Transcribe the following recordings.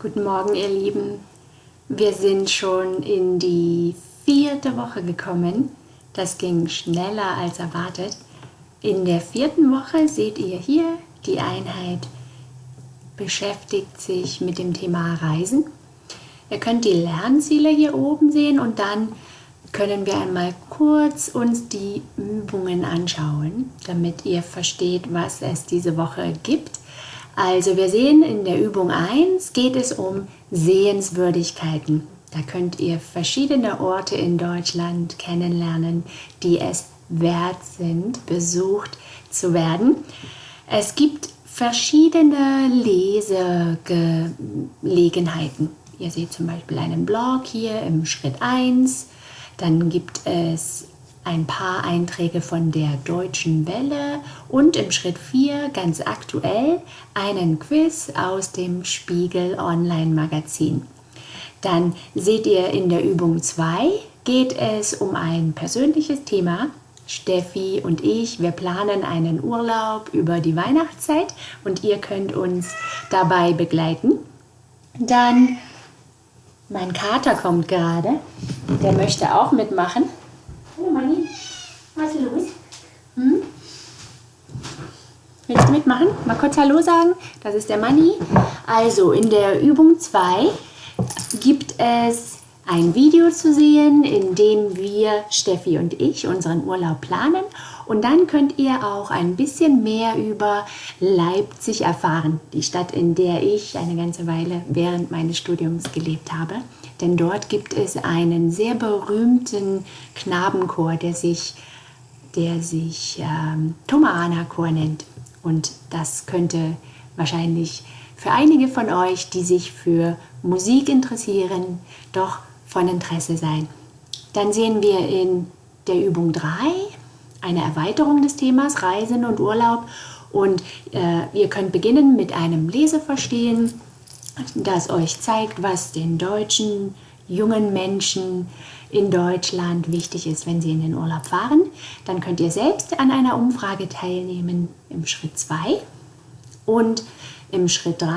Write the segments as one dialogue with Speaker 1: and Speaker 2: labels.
Speaker 1: Guten Morgen, ihr Lieben. Wir sind schon in die vierte Woche gekommen. Das ging schneller als erwartet. In der vierten Woche seht ihr hier, die Einheit beschäftigt sich mit dem Thema Reisen. Ihr könnt die Lernziele hier oben sehen und dann können wir einmal kurz uns die Übungen anschauen, damit ihr versteht, was es diese Woche gibt. Also wir sehen in der Übung 1 geht es um Sehenswürdigkeiten. Da könnt ihr verschiedene Orte in Deutschland kennenlernen, die es wert sind, besucht zu werden. Es gibt verschiedene Lesegelegenheiten. Ihr seht zum Beispiel einen Blog hier im Schritt 1. Dann gibt es ein paar Einträge von der Deutschen Welle und im Schritt 4 ganz aktuell einen Quiz aus dem Spiegel Online Magazin. Dann seht ihr in der Übung 2 geht es um ein persönliches Thema. Steffi und ich, wir planen einen Urlaub über die Weihnachtszeit und ihr könnt uns dabei begleiten. Dann, mein Kater kommt gerade, der möchte auch mitmachen. Was ist los? Hm? Willst du mitmachen? Mal kurz Hallo sagen. Das ist der Manni. Also in der Übung 2 gibt es ein Video zu sehen, in dem wir, Steffi und ich, unseren Urlaub planen. Und dann könnt ihr auch ein bisschen mehr über Leipzig erfahren, die Stadt, in der ich eine ganze Weile während meines Studiums gelebt habe denn dort gibt es einen sehr berühmten Knabenchor, der sich, der sich ähm, Tomahana Chor nennt. Und das könnte wahrscheinlich für einige von euch, die sich für Musik interessieren, doch von Interesse sein. Dann sehen wir in der Übung 3 eine Erweiterung des Themas Reisen und Urlaub und äh, ihr könnt beginnen mit einem Leseverstehen das euch zeigt, was den deutschen jungen Menschen in Deutschland wichtig ist, wenn sie in den Urlaub fahren. Dann könnt ihr selbst an einer Umfrage teilnehmen im Schritt 2. Und im Schritt 3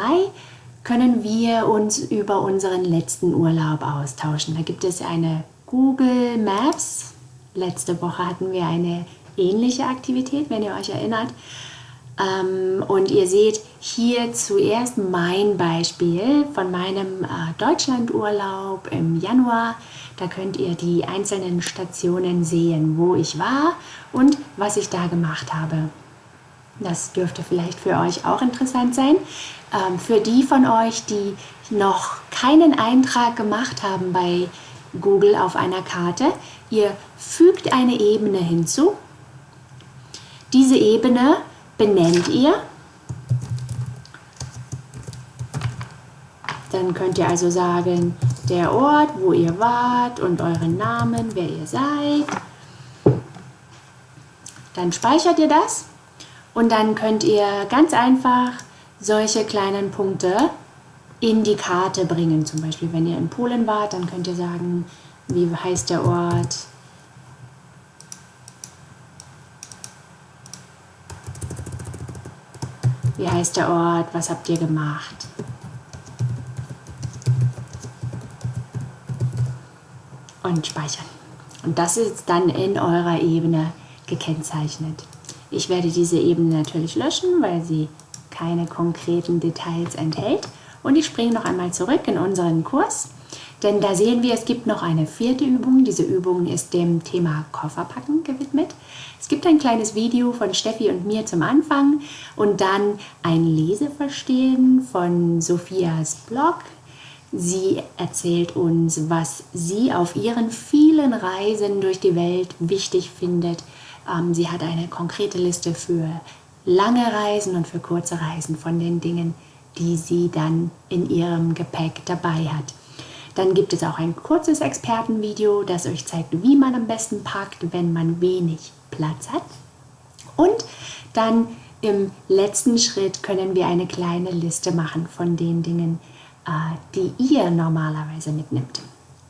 Speaker 1: können wir uns über unseren letzten Urlaub austauschen. Da gibt es eine Google Maps. Letzte Woche hatten wir eine ähnliche Aktivität, wenn ihr euch erinnert. Ähm, und ihr seht hier zuerst mein Beispiel von meinem äh, Deutschlandurlaub im Januar. Da könnt ihr die einzelnen Stationen sehen, wo ich war und was ich da gemacht habe. Das dürfte vielleicht für euch auch interessant sein. Ähm, für die von euch, die noch keinen Eintrag gemacht haben bei Google auf einer Karte, ihr fügt eine Ebene hinzu. Diese Ebene benennt ihr. Dann könnt ihr also sagen, der Ort, wo ihr wart und euren Namen, wer ihr seid. Dann speichert ihr das und dann könnt ihr ganz einfach solche kleinen Punkte in die Karte bringen. Zum Beispiel, wenn ihr in Polen wart, dann könnt ihr sagen, wie heißt der Ort, Wie heißt der Ort? Was habt ihr gemacht? Und speichern. Und das ist dann in eurer Ebene gekennzeichnet. Ich werde diese Ebene natürlich löschen, weil sie keine konkreten Details enthält. Und ich springe noch einmal zurück in unseren Kurs, denn da sehen wir, es gibt noch eine vierte Übung. Diese Übung ist dem Thema Kofferpacken gewidmet. Es gibt ein kleines Video von Steffi und mir zum Anfang und dann ein Leseverstehen von Sophias Blog. Sie erzählt uns, was sie auf ihren vielen Reisen durch die Welt wichtig findet. Ähm, sie hat eine konkrete Liste für lange Reisen und für kurze Reisen von den Dingen, die sie dann in ihrem Gepäck dabei hat. Dann gibt es auch ein kurzes Expertenvideo, das euch zeigt, wie man am besten packt, wenn man wenig Platz hat. Und dann im letzten Schritt können wir eine kleine Liste machen von den Dingen, die ihr normalerweise mitnimmt.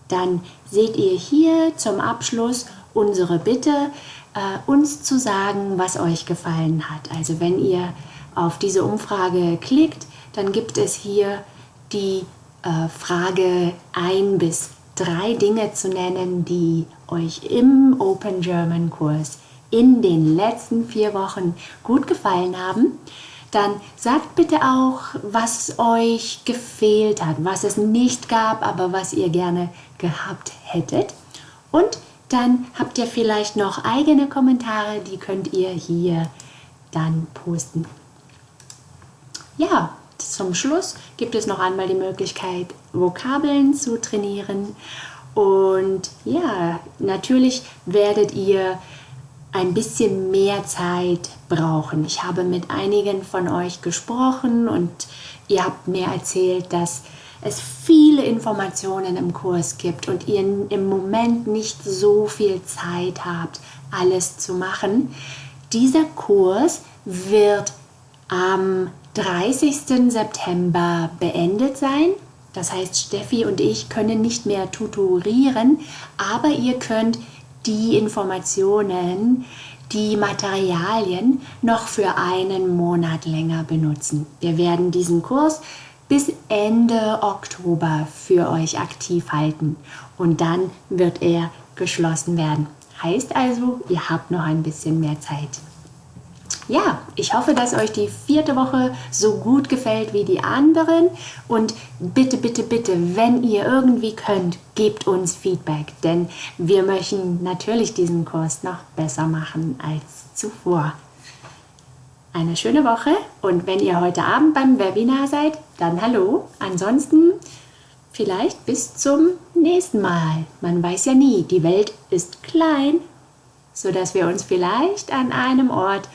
Speaker 1: Dann seht ihr hier zum Abschluss unsere Bitte, äh, uns zu sagen, was euch gefallen hat. Also wenn ihr auf diese Umfrage klickt, dann gibt es hier die äh, Frage ein bis drei Dinge zu nennen, die euch im Open German Kurs in den letzten vier Wochen gut gefallen haben, dann sagt bitte auch, was euch gefehlt hat, was es nicht gab, aber was ihr gerne gehabt hättet. Und dann habt ihr vielleicht noch eigene Kommentare, die könnt ihr hier dann posten. Ja, zum Schluss gibt es noch einmal die Möglichkeit, Vokabeln zu trainieren. Und ja, natürlich werdet ihr ein bisschen mehr Zeit brauchen. Ich habe mit einigen von euch gesprochen und ihr habt mir erzählt, dass es viele Informationen im Kurs gibt und ihr im Moment nicht so viel Zeit habt, alles zu machen. Dieser Kurs wird am 30. September beendet sein. Das heißt, Steffi und ich können nicht mehr tutorieren, aber ihr könnt die Informationen, die Materialien noch für einen Monat länger benutzen. Wir werden diesen Kurs bis Ende Oktober für euch aktiv halten und dann wird er geschlossen werden. Heißt also, ihr habt noch ein bisschen mehr Zeit. Ja, ich hoffe, dass euch die vierte Woche so gut gefällt wie die anderen. Und bitte, bitte, bitte, wenn ihr irgendwie könnt, gebt uns Feedback, denn wir möchten natürlich diesen Kurs noch besser machen als zuvor. Eine schöne Woche und wenn ihr heute Abend beim Webinar seid, dann hallo. Ansonsten vielleicht bis zum nächsten Mal. Man weiß ja nie, die Welt ist klein, sodass wir uns vielleicht an einem Ort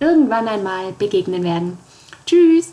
Speaker 1: irgendwann einmal begegnen werden. Tschüss!